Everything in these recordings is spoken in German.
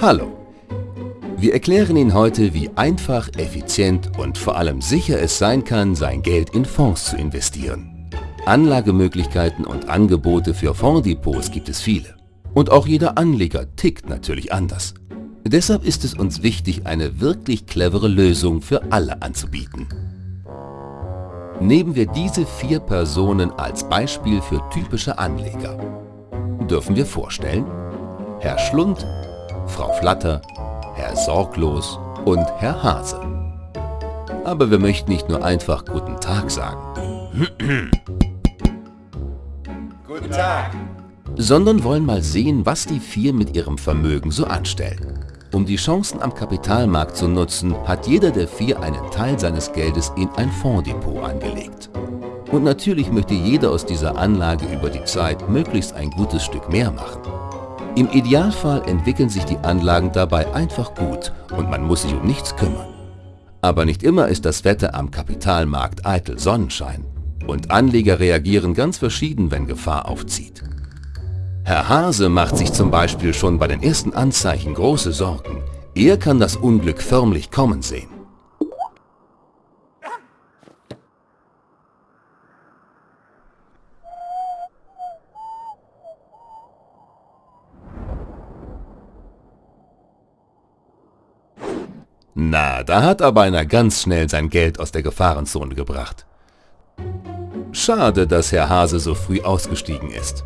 Hallo! Wir erklären Ihnen heute, wie einfach, effizient und vor allem sicher es sein kann, sein Geld in Fonds zu investieren. Anlagemöglichkeiten und Angebote für Fondsdepots gibt es viele. Und auch jeder Anleger tickt natürlich anders. Deshalb ist es uns wichtig, eine wirklich clevere Lösung für alle anzubieten. Nehmen wir diese vier Personen als Beispiel für typische Anleger. Dürfen wir vorstellen? Herr Schlund, Frau Flatter, Herr Sorglos und Herr Hase. Aber wir möchten nicht nur einfach Guten Tag sagen. Guten Tag! Sondern wollen mal sehen, was die vier mit ihrem Vermögen so anstellen. Um die Chancen am Kapitalmarkt zu nutzen, hat jeder der vier einen Teil seines Geldes in ein Fondsdepot angelegt. Und natürlich möchte jeder aus dieser Anlage über die Zeit möglichst ein gutes Stück mehr machen. Im Idealfall entwickeln sich die Anlagen dabei einfach gut und man muss sich um nichts kümmern. Aber nicht immer ist das Wetter am Kapitalmarkt eitel Sonnenschein und Anleger reagieren ganz verschieden, wenn Gefahr aufzieht. Herr Hase macht sich zum Beispiel schon bei den ersten Anzeichen große Sorgen. Er kann das Unglück förmlich kommen sehen. Na, da hat aber einer ganz schnell sein Geld aus der Gefahrenzone gebracht. Schade, dass Herr Hase so früh ausgestiegen ist.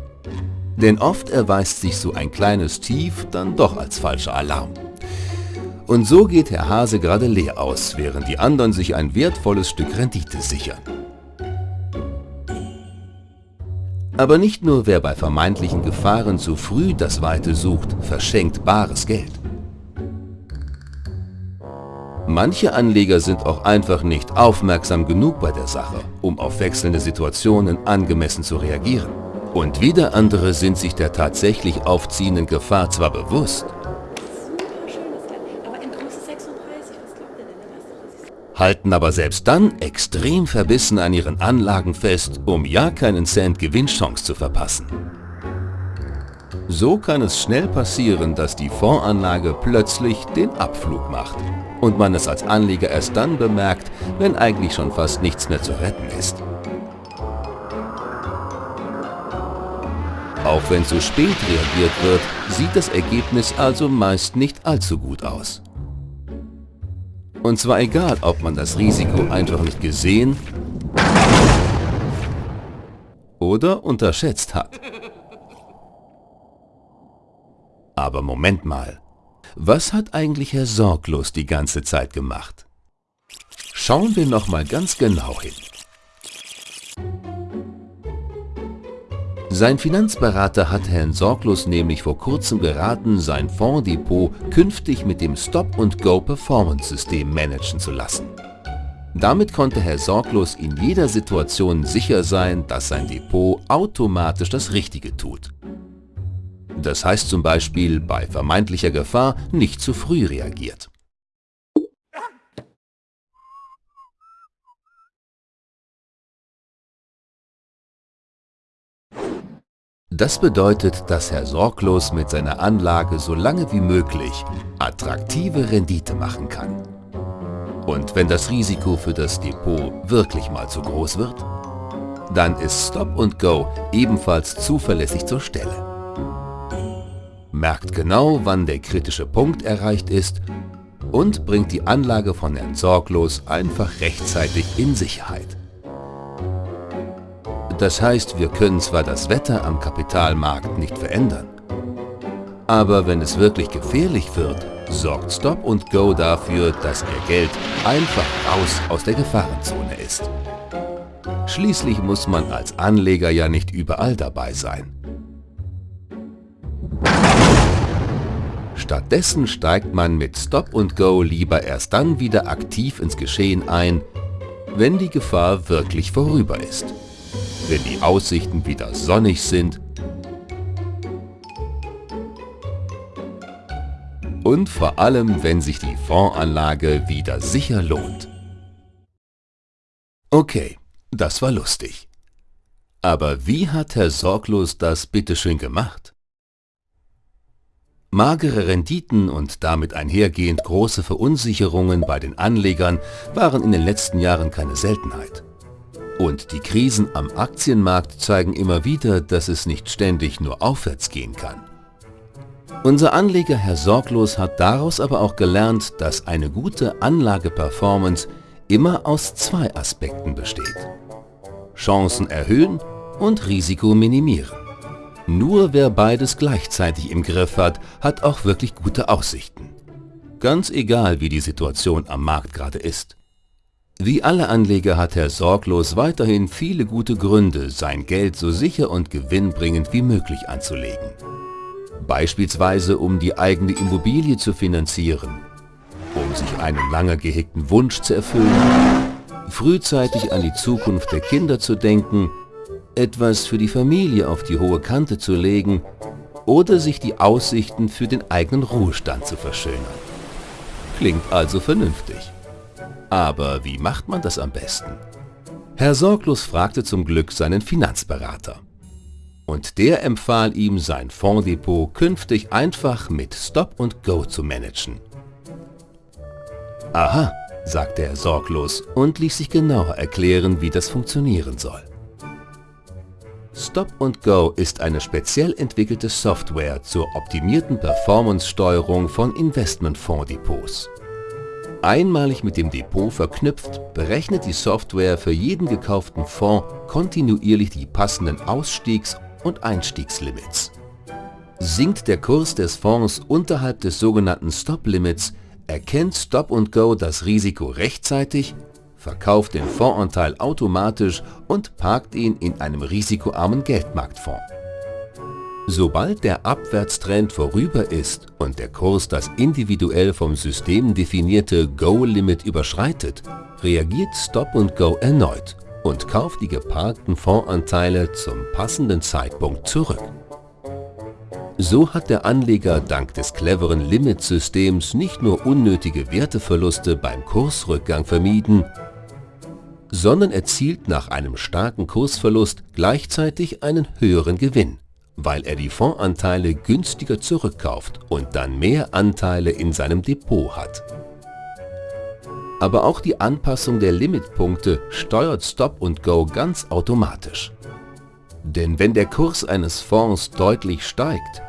Denn oft erweist sich so ein kleines Tief dann doch als falscher Alarm. Und so geht Herr Hase gerade leer aus, während die anderen sich ein wertvolles Stück Rendite sichern. Aber nicht nur wer bei vermeintlichen Gefahren zu früh das Weite sucht, verschenkt bares Geld. Manche Anleger sind auch einfach nicht aufmerksam genug bei der Sache, um auf wechselnde Situationen angemessen zu reagieren. Und wieder andere sind sich der tatsächlich aufziehenden Gefahr zwar bewusst, halten aber selbst dann extrem verbissen an ihren Anlagen fest, um ja keinen Cent Gewinnchance zu verpassen. So kann es schnell passieren, dass die Fondsanlage plötzlich den Abflug macht und man es als Anleger erst dann bemerkt, wenn eigentlich schon fast nichts mehr zu retten ist. Auch wenn zu spät reagiert wird, sieht das Ergebnis also meist nicht allzu gut aus. Und zwar egal, ob man das Risiko einfach nicht gesehen oder unterschätzt hat. Aber Moment mal, was hat eigentlich Herr Sorglos die ganze Zeit gemacht? Schauen wir noch mal ganz genau hin. Sein Finanzberater hat Herrn Sorglos nämlich vor kurzem geraten, sein Fonddepot künftig mit dem Stop-and-Go Performance System managen zu lassen. Damit konnte Herr Sorglos in jeder Situation sicher sein, dass sein Depot automatisch das Richtige tut. Das heißt zum Beispiel bei vermeintlicher Gefahr nicht zu früh reagiert. Das bedeutet, dass Herr Sorglos mit seiner Anlage so lange wie möglich attraktive Rendite machen kann. Und wenn das Risiko für das Depot wirklich mal zu groß wird, dann ist Stop Go ebenfalls zuverlässig zur Stelle. Merkt genau, wann der kritische Punkt erreicht ist und bringt die Anlage von Herrn Sorglos einfach rechtzeitig in Sicherheit. Das heißt, wir können zwar das Wetter am Kapitalmarkt nicht verändern, aber wenn es wirklich gefährlich wird, sorgt Stop und Go dafür, dass Ihr Geld einfach raus aus der Gefahrenzone ist. Schließlich muss man als Anleger ja nicht überall dabei sein. Stattdessen steigt man mit Stop und Go lieber erst dann wieder aktiv ins Geschehen ein, wenn die Gefahr wirklich vorüber ist wenn die Aussichten wieder sonnig sind und vor allem, wenn sich die Fondsanlage wieder sicher lohnt. Okay, das war lustig. Aber wie hat Herr Sorglos das bitteschön gemacht? Magere Renditen und damit einhergehend große Verunsicherungen bei den Anlegern waren in den letzten Jahren keine Seltenheit. Und die Krisen am Aktienmarkt zeigen immer wieder, dass es nicht ständig nur aufwärts gehen kann. Unser Anleger Herr Sorglos hat daraus aber auch gelernt, dass eine gute Anlageperformance immer aus zwei Aspekten besteht. Chancen erhöhen und Risiko minimieren. Nur wer beides gleichzeitig im Griff hat, hat auch wirklich gute Aussichten. Ganz egal, wie die Situation am Markt gerade ist. Wie alle Anleger hat Herr Sorglos weiterhin viele gute Gründe, sein Geld so sicher und gewinnbringend wie möglich anzulegen. Beispielsweise um die eigene Immobilie zu finanzieren, um sich einen lange gehegten Wunsch zu erfüllen, frühzeitig an die Zukunft der Kinder zu denken etwas für die Familie auf die hohe Kante zu legen oder sich die Aussichten für den eigenen Ruhestand zu verschönern. Klingt also vernünftig. Aber wie macht man das am besten? Herr Sorglos fragte zum Glück seinen Finanzberater. Und der empfahl ihm, sein Fonddepot künftig einfach mit Stop and Go zu managen. Aha, sagte er sorglos und ließ sich genauer erklären, wie das funktionieren soll. Stop Go ist eine speziell entwickelte Software zur optimierten Performance-Steuerung von Investmentfondsdepots. Einmalig mit dem Depot verknüpft, berechnet die Software für jeden gekauften Fonds kontinuierlich die passenden Ausstiegs- und Einstiegslimits. Sinkt der Kurs des Fonds unterhalb des sogenannten Stop-Limits, erkennt Stop Go das Risiko rechtzeitig verkauft den Fondsanteil automatisch und parkt ihn in einem risikoarmen Geldmarktfonds. Sobald der Abwärtstrend vorüber ist und der Kurs das individuell vom System definierte Go-Limit überschreitet, reagiert Stop Go erneut und kauft die geparkten Fondsanteile zum passenden Zeitpunkt zurück. So hat der Anleger dank des cleveren Limit-Systems nicht nur unnötige Werteverluste beim Kursrückgang vermieden, sondern erzielt nach einem starken Kursverlust gleichzeitig einen höheren Gewinn, weil er die Fondsanteile günstiger zurückkauft und dann mehr Anteile in seinem Depot hat. Aber auch die Anpassung der Limitpunkte steuert Stop Go ganz automatisch. Denn wenn der Kurs eines Fonds deutlich steigt,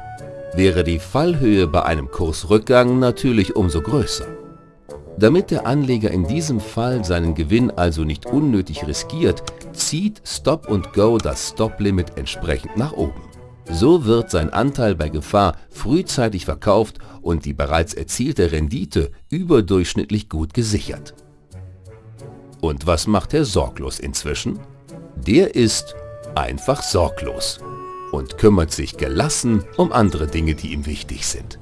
wäre die Fallhöhe bei einem Kursrückgang natürlich umso größer. Damit der Anleger in diesem Fall seinen Gewinn also nicht unnötig riskiert, zieht Stop Go das Stop-Limit entsprechend nach oben. So wird sein Anteil bei Gefahr frühzeitig verkauft und die bereits erzielte Rendite überdurchschnittlich gut gesichert. Und was macht Herr Sorglos inzwischen? Der ist einfach sorglos und kümmert sich gelassen um andere Dinge, die ihm wichtig sind.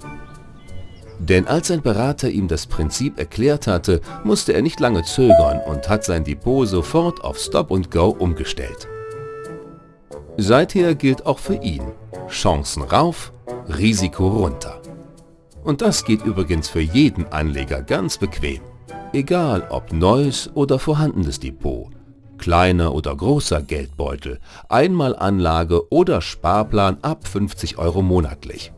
Denn als sein Berater ihm das Prinzip erklärt hatte, musste er nicht lange zögern und hat sein Depot sofort auf Stop Go umgestellt. Seither gilt auch für ihn Chancen rauf, Risiko runter. Und das geht übrigens für jeden Anleger ganz bequem. Egal ob neues oder vorhandenes Depot, kleiner oder großer Geldbeutel, Einmalanlage oder Sparplan ab 50 Euro monatlich.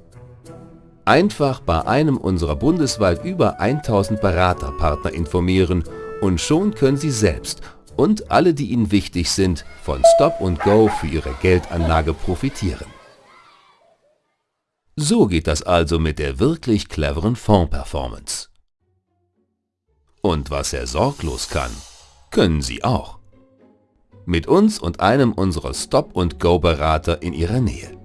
Einfach bei einem unserer bundesweit über 1000 Beraterpartner informieren und schon können Sie selbst und alle, die Ihnen wichtig sind, von Stop Go für Ihre Geldanlage profitieren. So geht das also mit der wirklich cleveren Fonds-Performance. Und was er sorglos kann, können Sie auch. Mit uns und einem unserer Stop-and-Go-Berater in Ihrer Nähe.